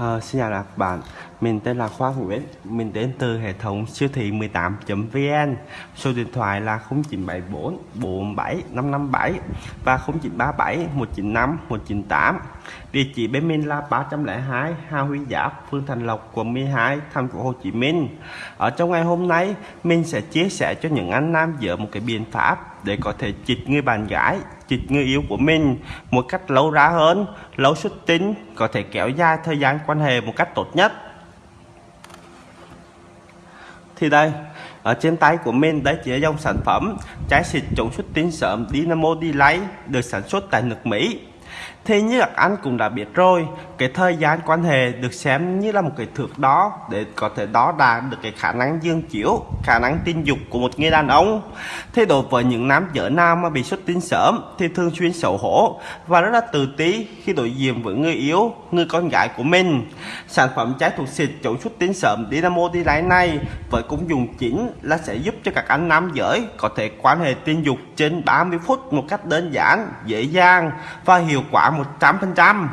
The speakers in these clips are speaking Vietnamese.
À, xin chào các bạn, mình tên là Khoa Nguyễn, mình đến từ hệ thống siêu thị 18.vn Số điện thoại là 0974 47 557 và 0937 195 198 Địa chỉ bên mình là 302 Hà Huy Giáp, phường Thành Lộc, quận 12, thành phố Hồ Chí Minh. Ở trong ngày hôm nay, mình sẽ chia sẻ cho những anh nam dở một cái biện pháp để có thể chích người bạn gái chích người yêu của mình một cách lâu ra hơn, lâu xuất tinh, có thể kéo dài thời gian quan hệ một cách tốt nhất. Thì đây, ở trên tay của mình đấy chỉ là dòng sản phẩm trái xịt chống xuất tinh sớm Dynamo Delay được sản xuất tại nước Mỹ. Thế như các anh cũng đã biết rồi, cái thời gian quan hệ được xem như là một cái thước đó để có thể đo đạt được cái khả năng dương chiếu, khả năng tình dục của một người đàn ông. Thế đối với những nam giới nam mà bị xuất tinh sớm thì thường xuyên xấu hổ và rất là tự ti khi đối diện với người yếu, người con gái của mình. Sản phẩm trái thuộc xịt chống xuất tinh sớm Dynamo Delay này với công dụng chính là sẽ giúp cho các anh nam giới có thể quan hệ tình dục trên 30 phút một cách đơn giản, dễ dàng và hiệu quả 100%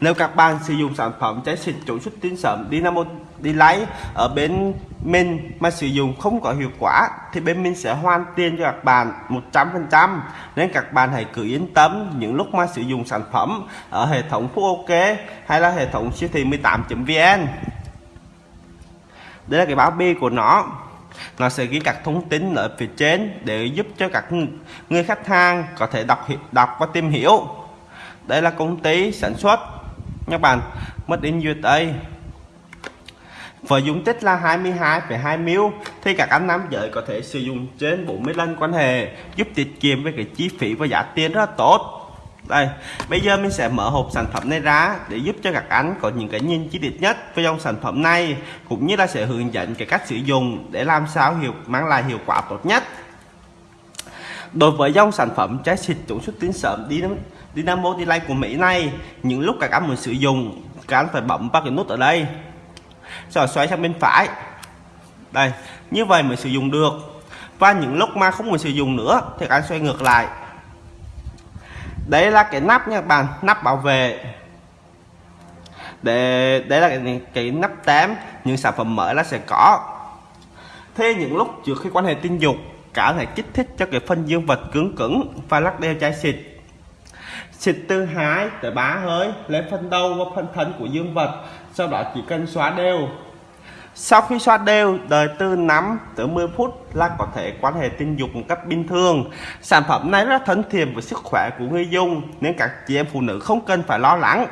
nếu các bạn sử dụng sản phẩm trái xịt chủ xuất tinh sớm, Dynamo đi lấy ở bên mình mà sử dụng không có hiệu quả, thì bên mình sẽ hoàn tiền cho các bạn 100% nên các bạn hãy cứ yên tâm, những lúc mà sử dụng sản phẩm ở hệ thống Phú OK hay là hệ thống siêu thị 18.vn đây là cái báo bi của nó. Nó sẽ ghi các thông tin ở phía trên để giúp cho các người khách hàng có thể đọc đọc và tìm hiểu đây là công ty sản xuất. Các bạn mất in USA với dung tích là 22,2 ml thì các anh nam giới có thể sử dụng trên 40 lần quan hệ giúp tiết kiệm với cái chi phí và giá tiền rất là tốt. Đây bây giờ mình sẽ mở hộp sản phẩm này ra để giúp cho các anh có những cái nhìn chi tiết nhất với dòng sản phẩm này cũng như là sẽ hướng dẫn cái cách sử dụng để làm sao hiệu mang lại hiệu quả tốt nhất. Đối với dòng sản phẩm trái xịt chống xuất tinh sớm đi Dynamo Delay của Mỹ này. Những lúc các anh muốn sử dụng các anh phải bấm vào cái nút ở đây. Rồi xoay sang bên phải. Đây như vậy mới sử dụng được. Và những lúc mà không muốn sử dụng nữa thì các anh xoay ngược lại. Đây là cái nắp nha các bạn nắp bảo vệ. Để đấy là cái, cái nắp tém những sản phẩm mới là sẽ có. Thế những lúc trước khi quan hệ tình dục cả thể kích thích cho cái phân dương vật cứng cứng và lắc đeo chai xịt xịt từ 2 tới 3 hơi, lên phần đầu và phần thân của dương vật, sau đó chỉ cần xóa đều. Sau khi xoa đều, đợi từ 5 tới 10 phút là có thể quan hệ tình dục một cách bình thường. Sản phẩm này rất thân thiện với sức khỏe của người dùng, nên các chị em phụ nữ không cần phải lo lắng.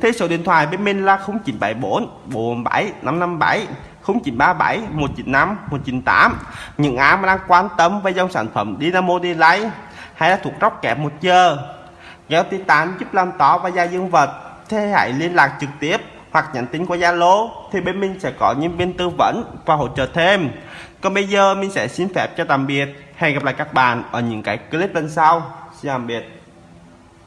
Thế số điện thoại bên mình là 0974 47 557 0937 195 198 những ai mà đang quan tâm về dòng sản phẩm Dynamo Delay hay là thuộc róc kẹp một giờ Gel Titan giúp làm tỏ và gia dương vật thế hãy liên lạc trực tiếp hoặc nhắn tin qua Zalo, thì bên mình sẽ có nhân viên tư vấn và hỗ trợ thêm. Còn bây giờ mình sẽ xin phép cho tạm biệt. Hẹn gặp lại các bạn ở những cái clip lần sau. Xin tạm biệt.